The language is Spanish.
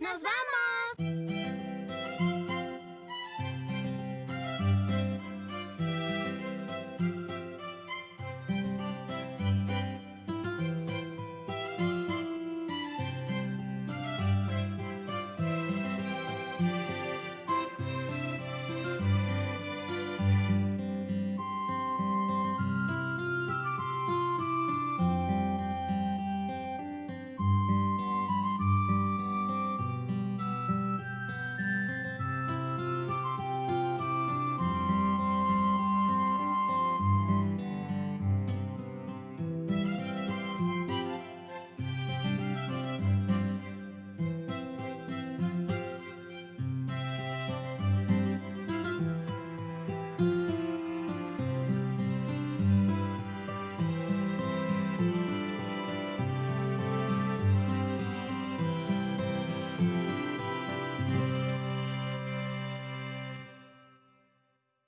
¡Nos vamos!